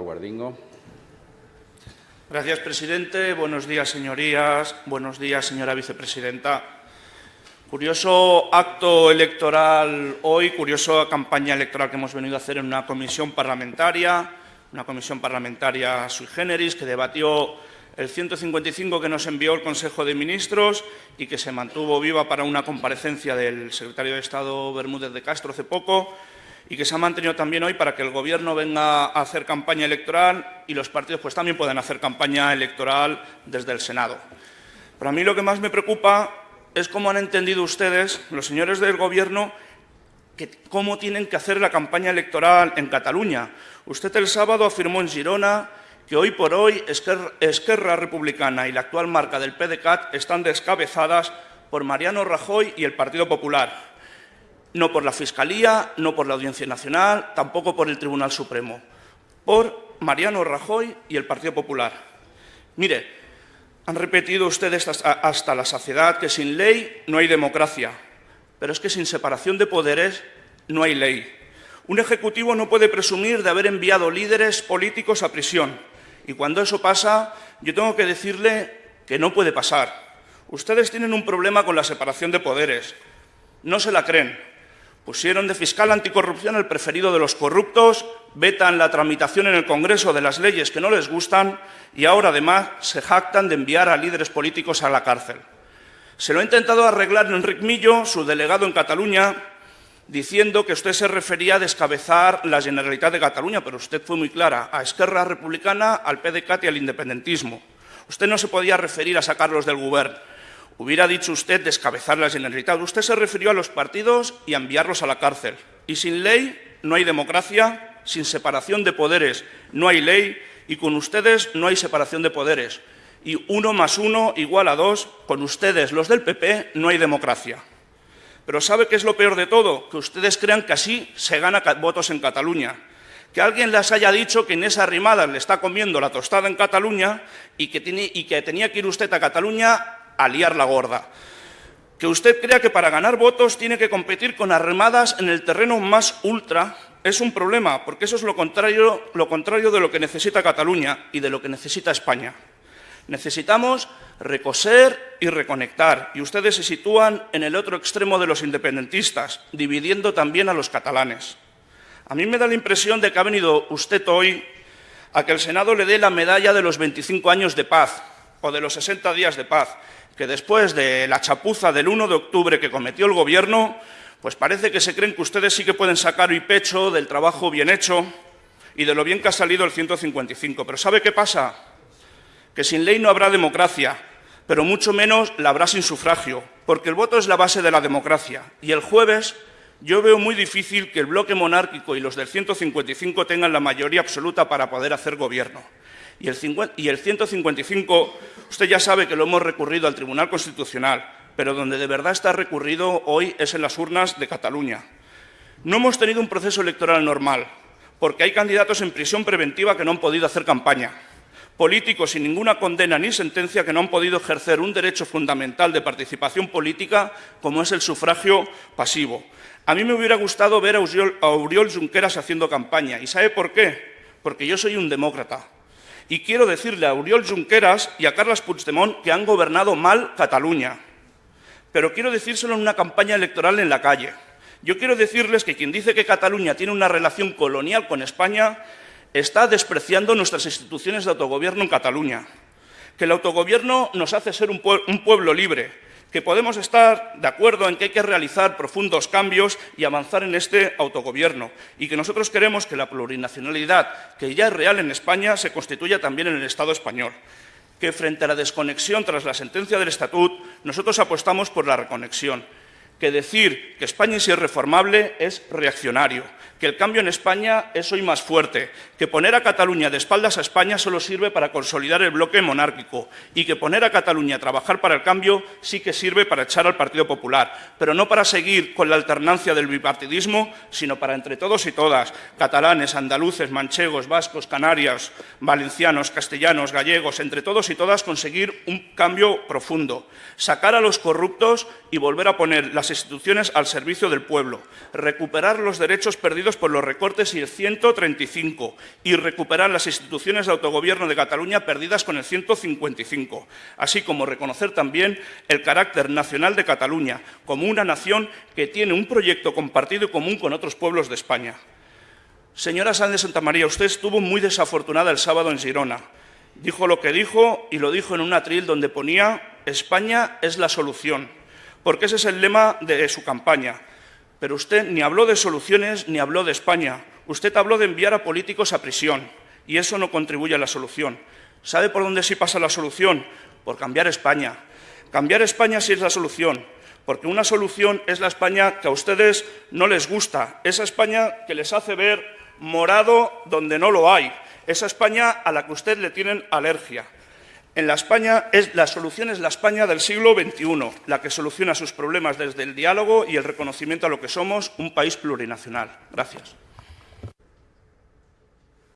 Guardingo. Gracias, presidente. Buenos días, señorías. Buenos días, señora vicepresidenta. Curioso acto electoral hoy, curiosa campaña electoral que hemos venido a hacer en una comisión parlamentaria, una comisión parlamentaria sui generis que debatió el 155 que nos envió el Consejo de Ministros y que se mantuvo viva para una comparecencia del secretario de Estado Bermúdez de Castro hace poco y que se ha mantenido también hoy para que el Gobierno venga a hacer campaña electoral y los partidos pues, también puedan hacer campaña electoral desde el Senado. Para mí lo que más me preocupa es cómo han entendido ustedes, los señores del Gobierno, cómo tienen que hacer la campaña electoral en Cataluña. Usted el sábado afirmó en Girona que hoy por hoy Esquerra, Esquerra Republicana y la actual marca del PDCAT están descabezadas por Mariano Rajoy y el Partido Popular no por la Fiscalía, no por la Audiencia Nacional, tampoco por el Tribunal Supremo, por Mariano Rajoy y el Partido Popular. Mire, han repetido ustedes hasta la saciedad que sin ley no hay democracia, pero es que sin separación de poderes no hay ley. Un ejecutivo no puede presumir de haber enviado líderes políticos a prisión, y cuando eso pasa, yo tengo que decirle que no puede pasar. Ustedes tienen un problema con la separación de poderes. No se la creen, Pusieron de fiscal anticorrupción el preferido de los corruptos, vetan la tramitación en el Congreso de las leyes que no les gustan y ahora además se jactan de enviar a líderes políticos a la cárcel. Se lo ha intentado arreglar Enric Millo, su delegado en Cataluña, diciendo que usted se refería a descabezar la Generalitat de Cataluña, pero usted fue muy clara, a Esquerra Republicana, al PDCAT y al independentismo. Usted no se podía referir a sacarlos del gobierno. Hubiera dicho usted descabezar la Generalitat. Usted se refirió a los partidos y a enviarlos a la cárcel. Y sin ley no hay democracia, sin separación de poderes no hay ley y con ustedes no hay separación de poderes. Y uno más uno igual a dos, con ustedes, los del PP, no hay democracia. Pero ¿sabe qué es lo peor de todo? Que ustedes crean que así se gana votos en Cataluña. Que alguien les haya dicho que Inés Arrimadas le está comiendo la tostada en Cataluña y y que tenía que ir usted a Cataluña a liar la gorda. Que usted crea que para ganar votos tiene que competir con armadas en el terreno más ultra es un problema, porque eso es lo contrario, lo contrario de lo que necesita Cataluña y de lo que necesita España. Necesitamos recoser y reconectar, y ustedes se sitúan en el otro extremo de los independentistas, dividiendo también a los catalanes. A mí me da la impresión de que ha venido usted hoy a que el Senado le dé la medalla de los 25 años de paz o de los 60 días de paz, que después de la chapuza del 1 de octubre que cometió el Gobierno, pues parece que se creen que ustedes sí que pueden sacar hoy pecho del trabajo bien hecho y de lo bien que ha salido el 155. Pero ¿sabe qué pasa? Que sin ley no habrá democracia, pero mucho menos la habrá sin sufragio, porque el voto es la base de la democracia. Y el jueves yo veo muy difícil que el bloque monárquico y los del 155 tengan la mayoría absoluta para poder hacer gobierno. Y el, 155, usted ya sabe que lo hemos recurrido al Tribunal Constitucional, pero donde de verdad está recurrido hoy es en las urnas de Cataluña. No hemos tenido un proceso electoral normal, porque hay candidatos en prisión preventiva que no han podido hacer campaña, políticos sin ninguna condena ni sentencia que no han podido ejercer un derecho fundamental de participación política como es el sufragio pasivo. A mí me hubiera gustado ver a Oriol Junqueras haciendo campaña. ¿Y sabe por qué? Porque yo soy un demócrata. Y quiero decirle a Oriol Junqueras y a Carles Puigdemont que han gobernado mal Cataluña. Pero quiero decírselo en una campaña electoral en la calle. Yo quiero decirles que quien dice que Cataluña tiene una relación colonial con España está despreciando nuestras instituciones de autogobierno en Cataluña. Que el autogobierno nos hace ser un, pueblo libre, que podemos estar de acuerdo en que hay que realizar profundos cambios y avanzar en este autogobierno y que nosotros queremos que la plurinacionalidad, que ya es real en España, se constituya también en el Estado español que frente a la desconexión tras la sentencia del Estatut, nosotros apostamos por la reconexión que decir que España es irreformable es reaccionario, que el cambio en España es hoy más fuerte, que poner a Cataluña de espaldas a España solo sirve para consolidar el bloque monárquico y que poner a Cataluña a trabajar para el cambio sí que sirve para echar al Partido Popular, pero no para seguir con la alternancia del bipartidismo, sino para entre todos y todas, catalanes, andaluces, manchegos, vascos, canarias, valencianos, castellanos, gallegos, entre todos y todas conseguir un cambio profundo, sacar a los corruptos y volver a poner las instituciones al servicio del pueblo, recuperar los derechos perdidos por los recortes y el 135 y recuperar las instituciones de autogobierno de Cataluña perdidas con el 155, así como reconocer también el carácter nacional de Cataluña como una nación que tiene un proyecto compartido y común con otros pueblos de España. Señora Sánchez de Santa María, usted estuvo muy desafortunada el sábado en Girona. Dijo lo que dijo y lo dijo en un atril donde ponía España es la solución, porque ese es el lema de su campaña. Pero usted ni habló de soluciones ni habló de España. Usted habló de enviar a políticos a prisión y eso no contribuye a la solución. ¿Sabe por dónde sí pasa la solución? Por cambiar España. Cambiar España sí es la solución, porque una solución es la España que a ustedes no les gusta, esa España que les hace ver morado donde no lo hay, esa España a la que usted le tienen alergia. En la España es, la solución es la España del siglo XXI, la que soluciona sus problemas desde el diálogo y el reconocimiento a lo que somos un país plurinacional. Gracias.